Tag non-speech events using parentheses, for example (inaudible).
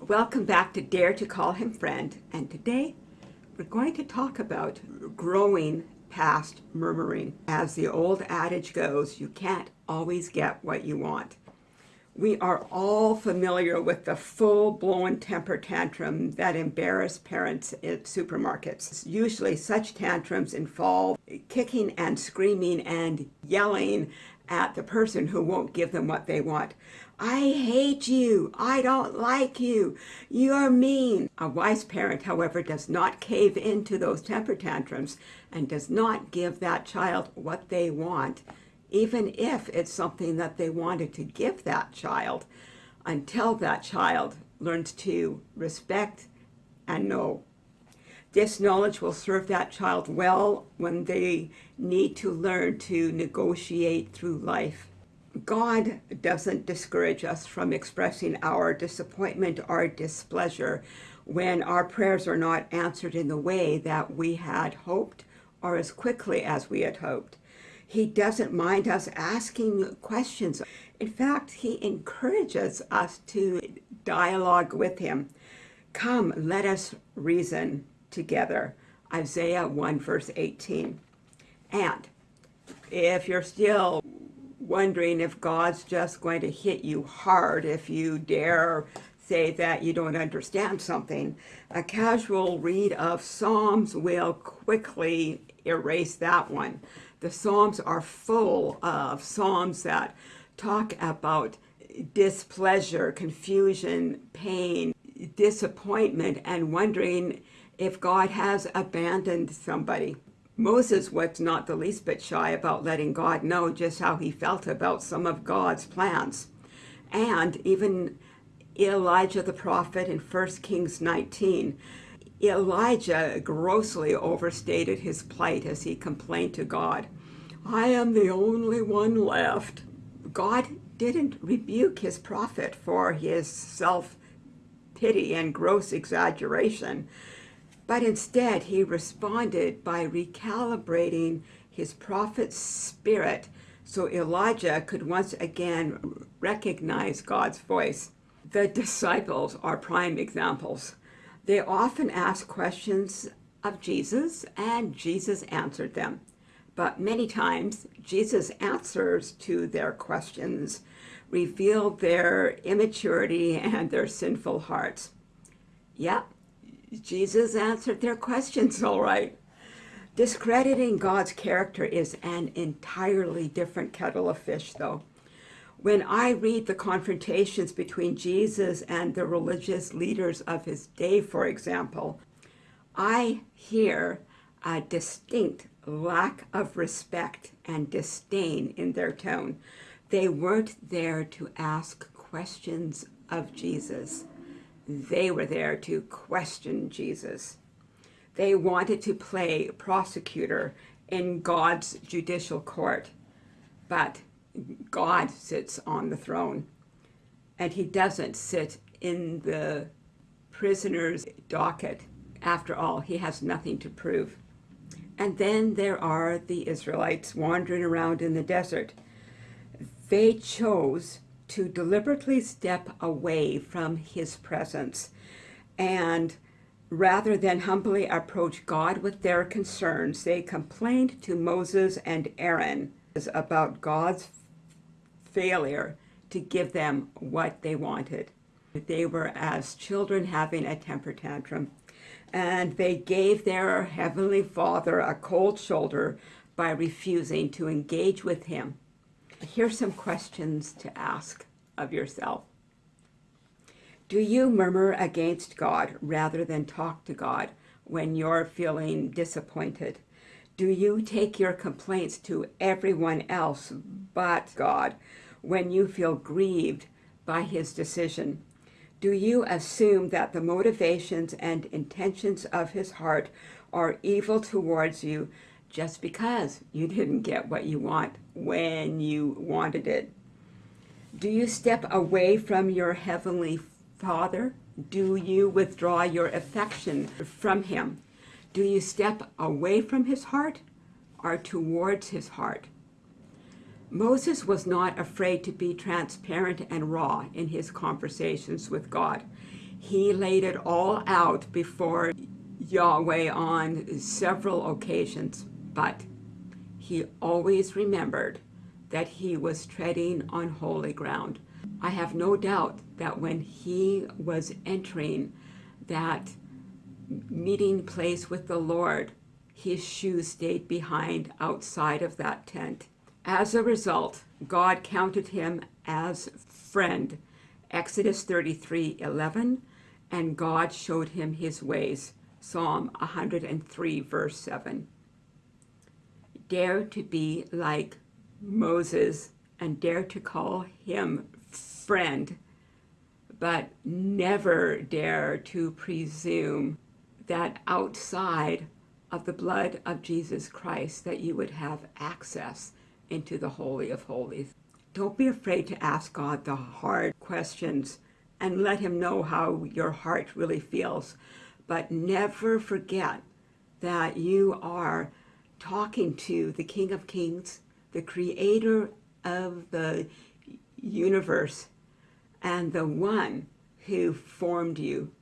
Welcome back to Dare to Call Him Friend, and today we're going to talk about growing past murmuring. As the old adage goes, you can't always get what you want. We are all familiar with the full-blown temper tantrum that embarrass parents at supermarkets. Usually such tantrums involve kicking and screaming and yelling at the person who won't give them what they want. I hate you. I don't like you. You're mean. A wise parent, however, does not cave into those temper tantrums and does not give that child what they want, even if it's something that they wanted to give that child, until that child learns to respect and know. This knowledge will serve that child well when they need to learn to negotiate through life. God doesn't discourage us from expressing our disappointment or displeasure when our prayers are not answered in the way that we had hoped or as quickly as we had hoped. He doesn't mind us asking questions. In fact, he encourages us to dialogue with him. Come, let us reason together. Isaiah 1 verse 18. And if you're still wondering if God's just going to hit you hard if you dare say that you don't understand something. A casual read of Psalms will quickly erase that one. The Psalms are full of Psalms that talk about displeasure, confusion, pain, disappointment, and wondering if God has abandoned somebody. Moses was not the least bit shy about letting God know just how he felt about some of God's plans. And even Elijah the prophet in 1 Kings 19, Elijah grossly overstated his plight as he complained to God, I am the only one left. God didn't rebuke his prophet for his self-pity and gross exaggeration but instead he responded by recalibrating his prophet's spirit so Elijah could once again recognize God's voice. The disciples are prime examples. They often asked questions of Jesus and Jesus answered them. But many times Jesus' answers to their questions reveal their immaturity and their sinful hearts. Yep, Jesus answered their questions (laughs) all right. Discrediting God's character is an entirely different kettle of fish, though. When I read the confrontations between Jesus and the religious leaders of his day, for example, I hear a distinct lack of respect and disdain in their tone. They weren't there to ask questions of Jesus. They were there to question Jesus. They wanted to play prosecutor in God's judicial court, but God sits on the throne, and he doesn't sit in the prisoner's docket. After all, he has nothing to prove. And then there are the Israelites wandering around in the desert. They chose to deliberately step away from his presence and rather than humbly approach God with their concerns, they complained to Moses and Aaron about God's failure to give them what they wanted. They were as children having a temper tantrum, and they gave their Heavenly Father a cold shoulder by refusing to engage with him here's some questions to ask of yourself. Do you murmur against God rather than talk to God when you're feeling disappointed? Do you take your complaints to everyone else but God when you feel grieved by his decision? Do you assume that the motivations and intentions of his heart are evil towards you just because you didn't get what you want when you wanted it. Do you step away from your Heavenly Father? Do you withdraw your affection from Him? Do you step away from his heart or towards his heart? Moses was not afraid to be transparent and raw in his conversations with God. He laid it all out before Yahweh on several occasions, but he always remembered that he was treading on holy ground. I have no doubt that when he was entering that meeting place with the Lord, his shoes stayed behind outside of that tent. As a result, God counted him as friend, Exodus 33, 11, and God showed him his ways, Psalm 103, verse 7. Dare to be like Moses and dare to call him friend, but never dare to presume that outside of the blood of Jesus Christ that you would have access into the Holy of Holies. Don't be afraid to ask God the hard questions and let him know how your heart really feels. But never forget that you are talking to the King of Kings, the creator of the universe, and the one who formed you